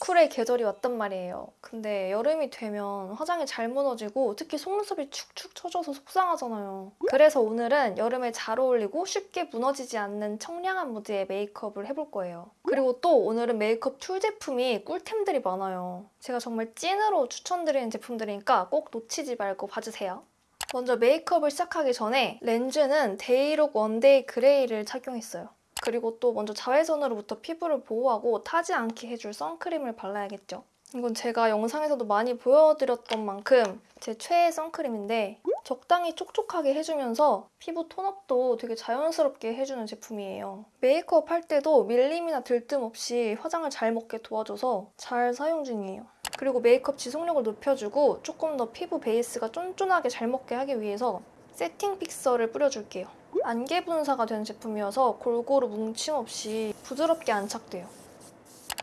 겨울의 계절이 왔단 말이에요. 근데 여름이 되면 화장이 잘 무너지고 특히 속눈썹이 축축 처져서 속상하잖아요. 그래서 오늘은 여름에 잘 어울리고 쉽게 무너지지 않는 청량한 무드의 메이크업을 해볼 거예요. 그리고 또 오늘은 메이크업 tool 제품이 꿀템들이 많아요. 제가 정말 찐으로 추천드리는 제품들이니까 꼭 놓치지 말고 봐주세요. 먼저 메이크업을 시작하기 전에 렌즈는 데이룩 원데이 그레이를 착용했어요. 그리고 또 먼저 자외선으로부터 피부를 보호하고 타지 않게 해줄 선크림을 발라야겠죠. 이건 제가 영상에서도 많이 보여드렸던 만큼 제 최애 선크림인데 적당히 촉촉하게 해주면서 피부 톤업도 되게 자연스럽게 해주는 제품이에요. 메이크업 할 때도 밀림이나 들뜸 없이 화장을 잘 먹게 도와줘서 잘 사용 중이에요. 그리고 메이크업 지속력을 높여주고 조금 더 피부 베이스가 쫀쫀하게 잘 먹게 하기 위해서 세팅 fixer를 뿌려줄게요. 안개 분사가 되는 제품이어서 골고루 뭉침 없이 부드럽게 안착돼요.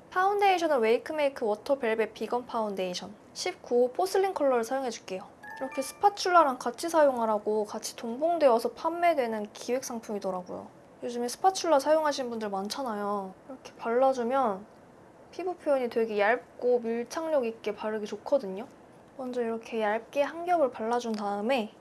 파운데이션은 웨이크메이크 워터 벨벳 비건 파운데이션 19호 porcelain 컬러를 사용해줄게요. 이렇게 spatula랑 같이 사용하라고 같이 동봉되어서 판매되는 기획 상품이더라고요. 요즘에 spatula 사용하시는 분들 많잖아요. 이렇게 발라주면 피부 표현이 되게 얇고 밀착력 있게 바르기 좋거든요. 먼저 이렇게 얇게 한 겹을 발라준 다음에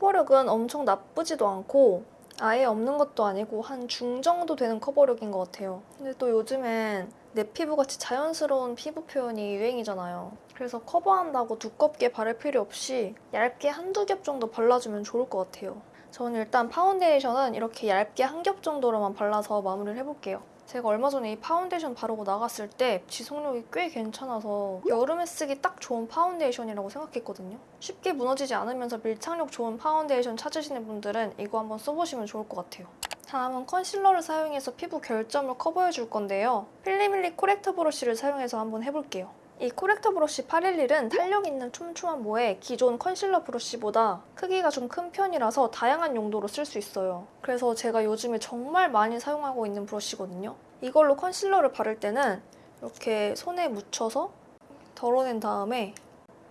커버력은 엄청 나쁘지도 않고 아예 없는 것도 아니고 한 중 정도 되는 커버력인 것 같아요. 근데 또 요즘엔 내 피부같이 자연스러운 피부 표현이 유행이잖아요. 그래서 커버한다고 두껍게 바를 필요 없이 얇게 한두 겹 정도 발라주면 좋을 것 같아요. 저는 일단 파운데이션은 이렇게 얇게 한 겹 정도로만 발라서 마무리를 해볼게요. 제가 얼마 전에 이 파운데이션 바르고 나갔을 때 지속력이 꽤 괜찮아서 여름에 쓰기 딱 좋은 파운데이션이라고 생각했거든요. 쉽게 무너지지 않으면서 밀착력 좋은 파운데이션 찾으시는 분들은 이거 한번 써보시면 좋을 것 같아요. 다음은 컨실러를 사용해서 피부 결점을 커버해줄 건데요. 필리밀리 corrector 브러쉬를 사용해서 한번 해볼게요. 이 corrector 브러쉬 811은 탄력 있는 촘촘한 모에 기존 컨실러 브러쉬보다 크기가 좀 큰 편이라서 다양한 용도로 쓸 수 있어요. 그래서 제가 요즘에 정말 많이 사용하고 있는 브러쉬거든요. 이걸로 컨실러를 바를 때는 이렇게 손에 묻혀서 덜어낸 다음에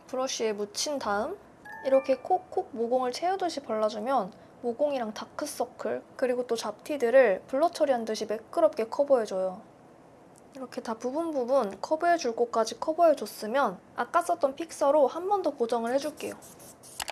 브러쉬에 묻힌 다음 이렇게 콕콕 모공을 채우듯이 발라주면 모공이랑 다크서클 그리고 또 잡티들을 blur 처리한 듯이 매끄럽게 커버해줘요. 이렇게 다 부분 부분 커버해줄 곳까지 커버해줬으면 아까 썼던 fixer로 한 번 더 고정을 해줄게요.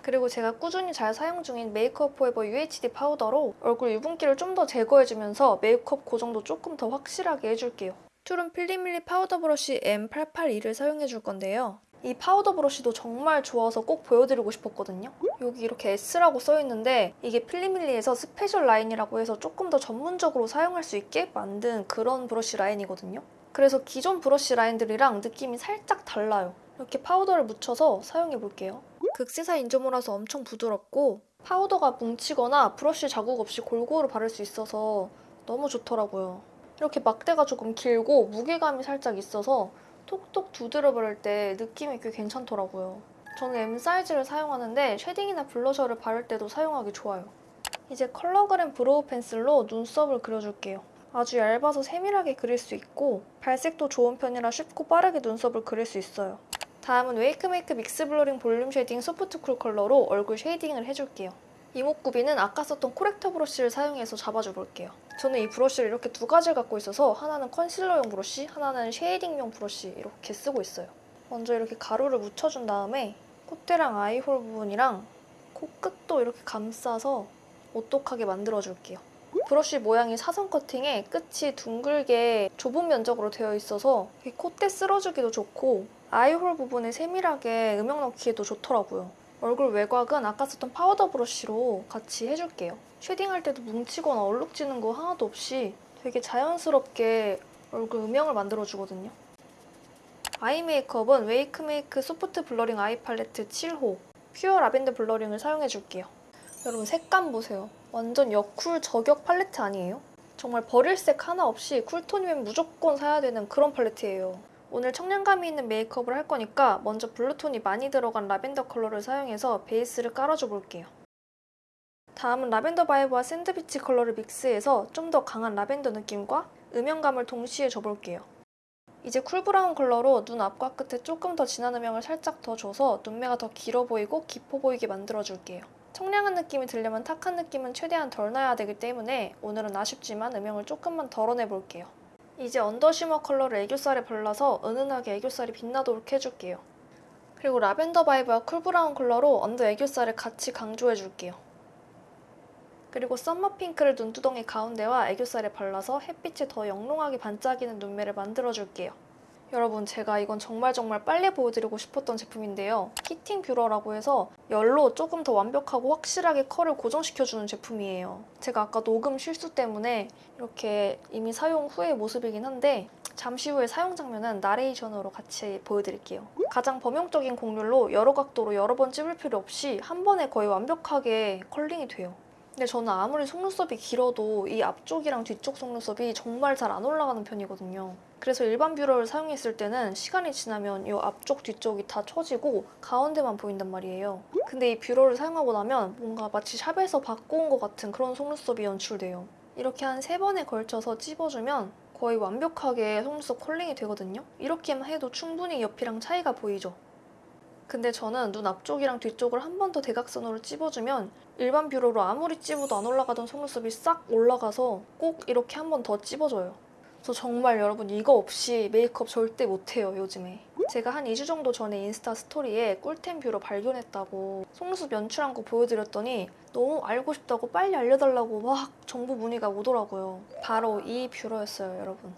그리고 제가 꾸준히 잘 사용 중인 메이크업 포에버 UHD 파우더로 얼굴 유분기를 좀 더 제거해주면서 메이크업 고정도 조금 더 확실하게 해줄게요. tool은 필리밀리 파우더 브러쉬 M882를 사용해줄 건데요. 이 파우더 브러쉬도 정말 좋아서 꼭 보여드리고 싶었거든요. 여기 이렇게 S라고 써있는데 이게 필리밀리에서 special 라인이라고 해서 조금 더 전문적으로 사용할 수 있게 만든 그런 브러쉬 라인이거든요. 그래서 기존 브러쉬 라인들이랑 느낌이 살짝 달라요. 이렇게 파우더를 묻혀서 사용해볼게요. 극세사 인조모라서 엄청 부드럽고 파우더가 뭉치거나 브러쉬 자국 없이 골고루 바를 수 있어서 너무 좋더라고요. 이렇게 막대가 조금 길고 무게감이 살짝 있어서 톡톡 두드려 바를 때 느낌이 꽤 괜찮더라고요. 저는 M 사이즈를 사용하는데 쉐딩이나 블러셔를 바를 때도 사용하기 좋아요. 이제 컬러그램 브로우 펜슬로 눈썹을 그려줄게요. 아주 얇아서 세밀하게 그릴 수 있고 발색도 좋은 편이라 쉽고 빠르게 눈썹을 그릴 수 있어요. 다음은 웨이크메이크 믹스 블러링 볼륨 쉐딩 소프트 쿨 컬러로 얼굴 쉐이딩을 해줄게요. 이목구비는 아까 썼던 코렉터 브러쉬를 사용해서 잡아줘 볼게요. 저는 이 브러쉬를 이렇게 두 가지를 갖고 있어서 하나는 컨실러용 브러쉬, 하나는 쉐이딩용 브러쉬 이렇게 쓰고 있어요. 먼저 이렇게 가루를 묻혀준 다음에 콧대랑 아이홀 부분이랑 코끝도 이렇게 감싸서 오똑하게 만들어줄게요. 브러쉬 모양이 사선 커팅에 끝이 둥글게 좁은 면적으로 되어 있어서 콧대 쓸어주기도 좋고 아이홀 부분에 세밀하게 음영 넣기에도 좋더라고요. 얼굴 외곽은 아까 썼던 파우더 브러쉬로 같이 해줄게요. 쉐딩할 때도 뭉치거나 얼룩지는 거 하나도 없이 되게 자연스럽게 얼굴 음영을 만들어주거든요. 아이 메이크업은 웨이크메이크 소프트 블러링 아이 팔레트 7호 퓨어 라벤더 블러링을 사용해줄게요. 여러분 색감 보세요. 완전 여쿨 저격 팔레트 아니에요? 정말 버릴 색 하나 없이 쿨톤이면 무조건 사야 되는 그런 팔레트예요. 오늘 청량감이 있는 메이크업을 할 거니까 먼저 블루톤이 많이 들어간 라벤더 컬러를 사용해서 베이스를 깔아줘 볼게요. 다음은 라벤더 바이브와 샌드비치 컬러를 믹스해서 좀 더 강한 라벤더 느낌과 음영감을 동시에 줘볼게요. 이제 쿨브라운 컬러로 눈 앞과 끝에 조금 더 진한 음영을 살짝 더 줘서 눈매가 더 길어 보이고 깊어 보이게 만들어줄게요. 청량한 느낌이 들려면 탁한 느낌은 최대한 덜 나야 되기 때문에 오늘은 아쉽지만 음영을 조금만 덜어내볼게요. 이제 언더 쉬머 컬러를 애교살에 발라서 은은하게 애교살이 빛나도록 해줄게요. 그리고 라벤더 바이브와 쿨브라운 컬러로 언더 애교살을 같이 강조해줄게요. 그리고 썸머 핑크를 눈두덩이 가운데와 애교살에 발라서 햇빛에 더 영롱하게 반짝이는 눈매를 만들어줄게요. 여러분 제가 이건 정말 정말 빨리 보여드리고 싶었던 제품인데요. 히팅 뷰러라고 해서 열로 조금 더 완벽하고 확실하게 컬을 고정시켜주는 제품이에요. 제가 아까 녹음 실수 때문에 이렇게 이미 사용 후의 모습이긴 한데 잠시 후에 사용 장면은 나레이션으로 같이 보여드릴게요. 가장 범용적인 곡률로 여러 각도로 여러 번 찝을 필요 없이 한 번에 거의 완벽하게 컬링이 돼요. 근데 저는 아무리 속눈썹이 길어도 이 앞쪽이랑 뒤쪽 속눈썹이 정말 잘 안 올라가는 편이거든요. 그래서 일반 뷰러를 사용했을 때는 시간이 지나면 이 앞쪽 뒤쪽이 다 처지고 가운데만 보인단 말이에요. 근데 이 뷰러를 사용하고 나면 뭔가 마치 샵에서 받고 온 것 같은 그런 속눈썹이 연출돼요. 이렇게 한 세 번에 걸쳐서 찝어주면 거의 완벽하게 속눈썹 컬링이 되거든요. 이렇게만 해도 충분히 옆이랑 차이가 보이죠. 근데 저는 눈 앞쪽이랑 뒤쪽을 한 번 더 대각선으로 찝어주면 일반 뷰러로 아무리 찝어도 안 올라가던 속눈썹이 싹 올라가서 꼭 이렇게 한 번 더 찝어줘요. 저 정말 여러분 이거 없이 메이크업 절대 못해요 요즘에. 제가 한 2주 정도 전에 인스타 스토리에 꿀템 뷰러 발견했다고 속눈썹 연출한 거 보여드렸더니 너무 알고 싶다고 빨리 알려달라고 막 정보 문의가 오더라고요. 바로 이 뷰러였어요 여러분.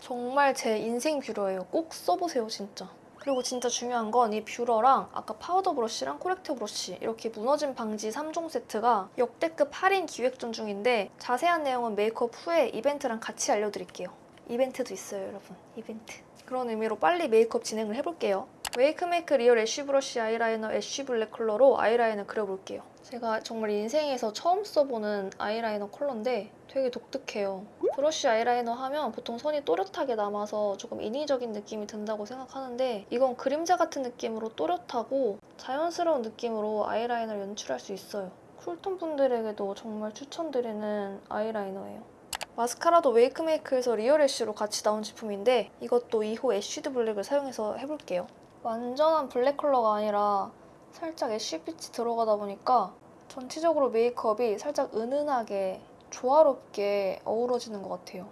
정말 제 인생 뷰러예요. 꼭 써보세요 진짜. 그리고 진짜 중요한 건 이 뷰러랑 아까 파우더 브러쉬랑 코렉터 브러쉬 이렇게 무너짐 방지 3종 세트가 역대급 할인 기획전 중인데 자세한 내용은 메이크업 후에 이벤트랑 같이 알려드릴게요. 이벤트도 있어요 여러분. 이벤트. 그런 의미로 빨리 메이크업 진행을 해볼게요. 웨이크메이크 리얼 애쉬 브러쉬 아이라이너 애쉬 블랙 컬러로 아이라인을 그려볼게요. 제가 정말 인생에서 처음 써보는 아이라이너 컬러인데 되게 독특해요. 브러쉬 아이라이너 하면 보통 선이 또렷하게 남아서 조금 인위적인 느낌이 든다고 생각하는데 이건 그림자 같은 느낌으로 또렷하고 자연스러운 느낌으로 아이라이너를 연출할 수 있어요. 쿨톤 분들에게도 정말 추천드리는 아이라이너예요. 마스카라도 웨이크메이크에서 리얼 애쉬로 같이 나온 제품인데 이것도 2호 애쉬드 블랙을 사용해서 해볼게요. 완전한 블랙 컬러가 아니라 살짝 애쉬빛이 들어가다 보니까 전체적으로 메이크업이 살짝 은은하게 조화롭게 어우러지는 것 같아요.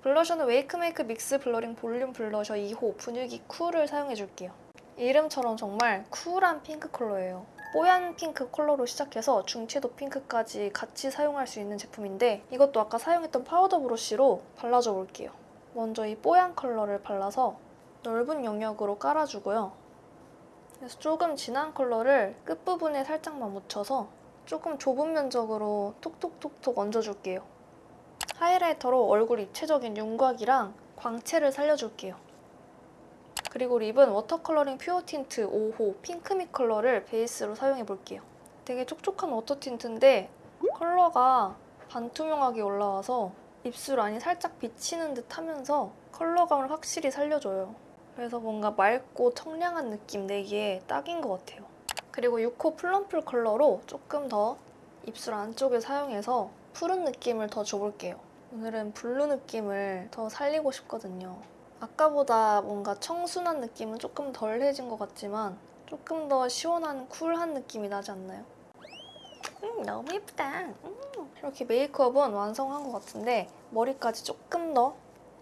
블러셔는 웨이크메이크 믹스 블러링 볼륨 블러셔 2호 분위기 쿨을 사용해줄게요. 이름처럼 정말 쿨한 핑크 컬러예요. 뽀얀 핑크 컬러로 시작해서 중채도 핑크까지 같이 사용할 수 있는 제품인데 이것도 아까 사용했던 파우더 브러쉬로 발라줘 볼게요. 먼저 이 뽀얀 컬러를 발라서 넓은 영역으로 깔아주고요. 그래서 조금 진한 컬러를 끝부분에 살짝만 묻혀서 조금 좁은 면적으로 톡톡톡톡 얹어줄게요. 하이라이터로 얼굴 입체적인 윤곽이랑 광채를 살려줄게요. 그리고 립은 워터컬러링 퓨어 틴트 5호 핑크미 컬러를 베이스로 사용해 볼게요. 되게 촉촉한 워터 틴트인데 컬러가 반투명하게 올라와서 입술 안이 살짝 비치는 듯 하면서 컬러감을 확실히 살려줘요. 그래서 뭔가 맑고 청량한 느낌 내기에 딱인 것 같아요. 그리고 6호 플럼플 컬러로 조금 더 입술 안쪽에 사용해서 푸른 느낌을 더 줘볼게요. 오늘은 블루 느낌을 더 살리고 싶거든요. 아까보다 뭔가 청순한 느낌은 조금 덜해진 것 같지만 조금 더 시원한 쿨한 느낌이 나지 않나요? 음, 너무 예쁘다. 음. 이렇게 메이크업은 완성한 것 같은데 머리까지 조금 더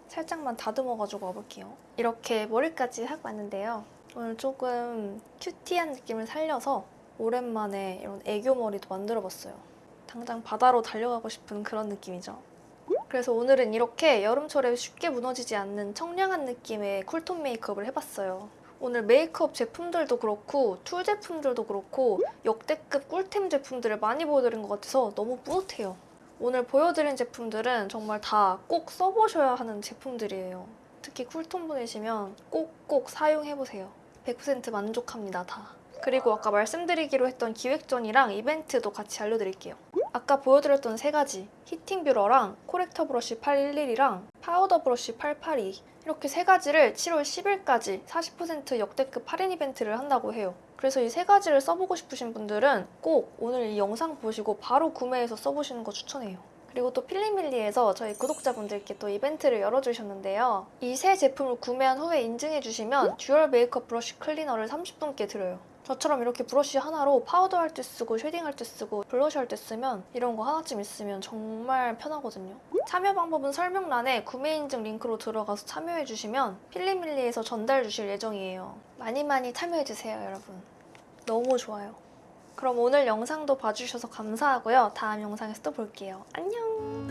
살짝만 다듬어가지고 와볼게요. 이렇게 머리까지 하고 왔는데요. 오늘 조금 cutie한 느낌을 살려서 오랜만에 이런 애교 머리도 만들어봤어요. 당장 바다로 달려가고 싶은 그런 느낌이죠. 그래서 오늘은 이렇게 여름철에 쉽게 무너지지 않는 청량한 느낌의 cool tone 메이크업을 해봤어요. 오늘 메이크업 제품들도 그렇고 tool 제품들도 그렇고 역대급 꿀템 제품들을 많이 보여드린 것 같아서 너무 뿌듯해요. 오늘 보여드린 제품들은 정말 다 꼭 써보셔야 하는 제품들이에요. 특히 cool tone 분이시면 꼭꼭 사용해보세요. 100% 만족합니다, 다. 그리고 아까 말씀드리기로 했던 기획전이랑 이벤트도 같이 알려드릴게요. 아까 보여드렸던 세 가지 heating 뷰러랑 corrector 브러쉬 811이랑 파우더 브러쉬 882 이렇게 세 가지를 7월 10일까지 40% 역대급 할인 이벤트를 한다고 해요. 그래서 이 세 가지를 써보고 싶으신 분들은 꼭 오늘 이 영상 보시고 바로 구매해서 써보시는 거 추천해요. 그리고 또 필리밀리에서 저희 구독자분들께 또 이벤트를 열어주셨는데요. 이 세 제품을 구매한 후에 인증해주시면 dual 메이크업 브러쉬 클리너를 30분께 드려요. 저처럼 이렇게 브러쉬 하나로 파우더 할 때 쓰고 shading 할 때 쓰고 블러셔 할때 쓰면 이런 거 하나쯤 있으면 정말 편하거든요. 참여 방법은 설명란에 구매 인증 링크로 들어가서 참여해주시면 필리밀리에서 전달 주실 예정이에요. 많이 많이 참여해주세요, 여러분. 너무 좋아요. 그럼 오늘 영상도 봐주셔서 감사하고요. 다음 영상에서 또 볼게요. 안녕!